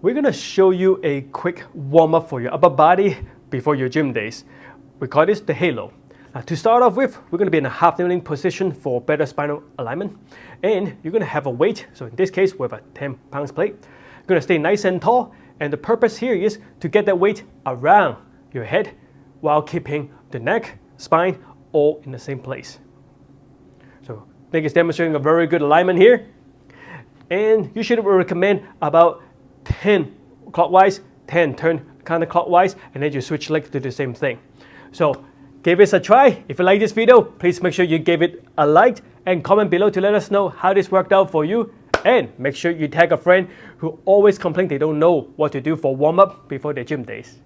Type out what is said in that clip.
We're going to show you a quick warm-up for your upper body before your gym days. We call this the halo. Now, to start off with, we're going to be in a half kneeling position for better spinal alignment. And you're going to have a weight, so in this case, we have a 10 pounds plate. You're going to stay nice and tall, and the purpose here is to get that weight around your head while keeping the neck, spine, all in the same place. So I think it's demonstrating a very good alignment here. And you should recommend about 10 clockwise, 10 turn counterclockwise, and then you switch leg to the same thing. So give this a try. If you like this video, please make sure you give it a like and comment below to let us know how this worked out for you. And make sure you tag a friend who always complain they don't know what to do for warm-up before their gym days.